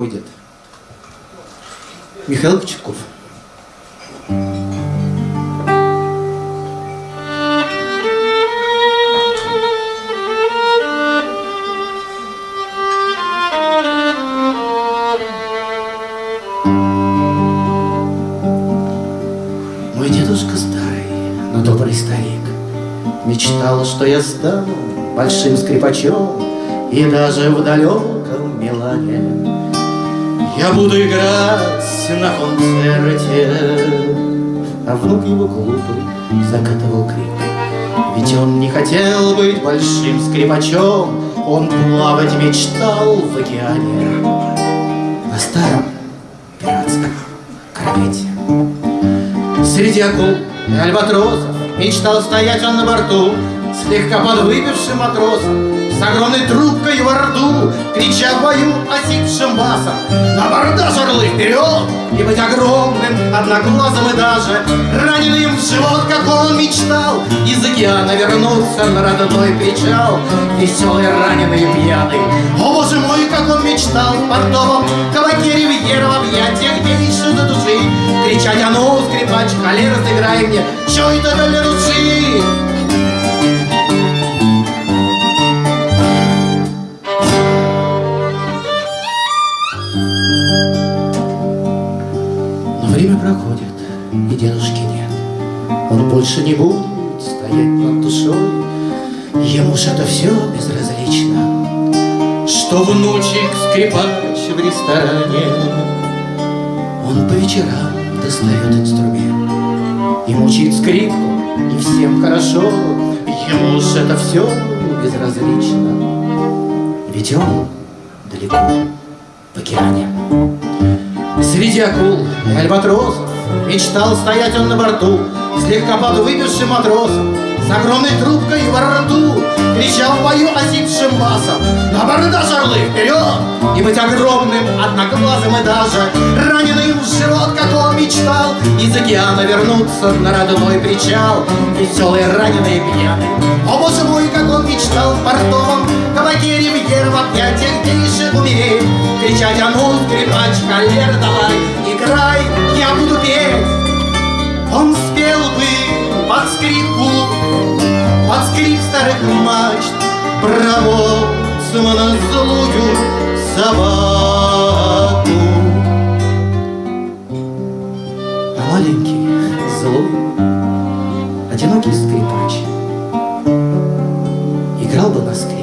Будет. Михаил Кочетков. Мой дедушка старый, но добрый старик Мечтал, что я стану большим скрипачом И даже в далеком Милане Я буду играть на концерте. А внук его глупый закатывал крик. Ведь он не хотел быть большим скрипачом. Он плавать мечтал в океане. На старом пиратском корвете Среди акул и альбатросов Мечтал стоять он на борту Слегка подвыпившим матросом С огромной трубкой во рту Крича в бою осипшим басом. На бордаж орлы вперед. И быть огромным, одноглазым и даже Раненым в живот, как он мечтал. Из океана вернуться на родной причал. Веселый, раненый и пьяный. О, боже мой, как он мечтал В портовом кабаке ривьера В объятиях до души. Кричать, а ну, скрипач, холера, сыграй мне Что это для души? И дедушки нет. Он больше не будет стоять над душой. Ему ж это все безразлично, Что внучек скрипач в ресторане. Он по вечерам достает инструмент И мучит скрипку, и всем хорошо. Ему ж это все безразлично, Ведь он далеко в океане. Среди акул и альбатросов Мечтал стоять он на борту Слегка подвыпившим матросом С огромной трубкой во рту Кричал в бою осипшим басом На бордаж орлы вперед! И быть огромным, одноглазым и даже Раненым в живот, как он мечтал Из океана вернуться на родной причал Веселый, раненый и пьяный О, боже мой, как он мечтал в портовом Кабаке ривьера в объятиях гейши умереть Кричать, а ну, скрипач, холера, давай, старых мачт, Про на злую собаку. А маленький, злой, одинокий скрипач Играл бы на скрипке